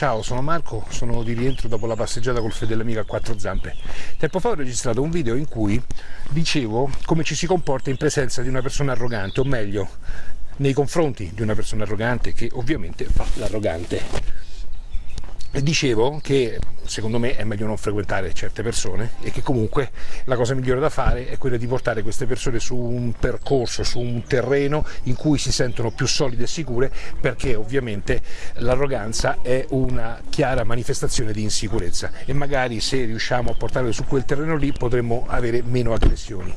Ciao, sono Marco, sono di rientro dopo la passeggiata col fedele amico a quattro zampe. Tempo fa ho registrato un video in cui dicevo come ci si comporta in presenza di una persona arrogante, o meglio, nei confronti di una persona arrogante che ovviamente fa l'arrogante dicevo che secondo me è meglio non frequentare certe persone e che comunque la cosa migliore da fare è quella di portare queste persone su un percorso, su un terreno in cui si sentono più solide e sicure perché ovviamente l'arroganza è una chiara manifestazione di insicurezza. E magari se riusciamo a portarle su quel terreno lì potremmo avere meno aggressioni.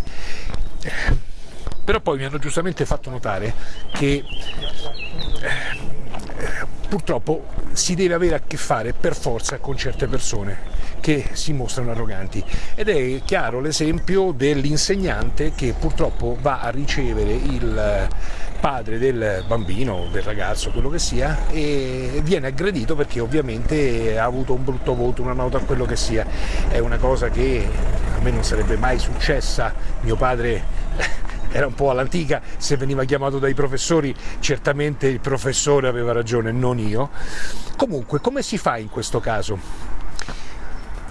Però poi mi hanno giustamente fatto notare che purtroppo si deve avere a che fare per forza con certe persone che si mostrano arroganti ed è chiaro l'esempio dell'insegnante che purtroppo va a ricevere il padre del bambino, del ragazzo, quello che sia e viene aggredito perché ovviamente ha avuto un brutto voto, una nota, quello che sia. È una cosa che a me non sarebbe mai successa, mio padre era un po' all'antica, se veniva chiamato dai professori certamente il professore aveva ragione, non io. Comunque, come si fa in questo caso?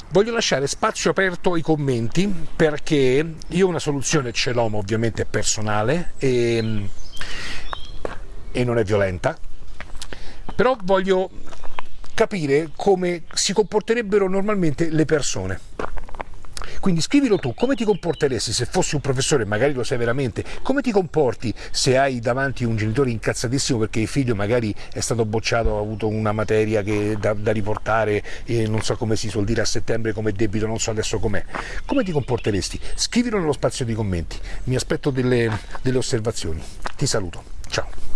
Voglio lasciare spazio aperto ai commenti perché io una soluzione ce l'ho, ma ovviamente personale e, e non è violenta, però voglio capire come si comporterebbero normalmente le persone. Quindi scrivilo tu, come ti comporteresti se fossi un professore, magari lo sai veramente, come ti comporti se hai davanti un genitore incazzatissimo perché il figlio magari è stato bocciato, ha avuto una materia che, da, da riportare, e non so come si suol dire a settembre come debito, non so adesso com'è. Come ti comporteresti? Scrivilo nello spazio di commenti, mi aspetto delle, delle osservazioni. Ti saluto, ciao.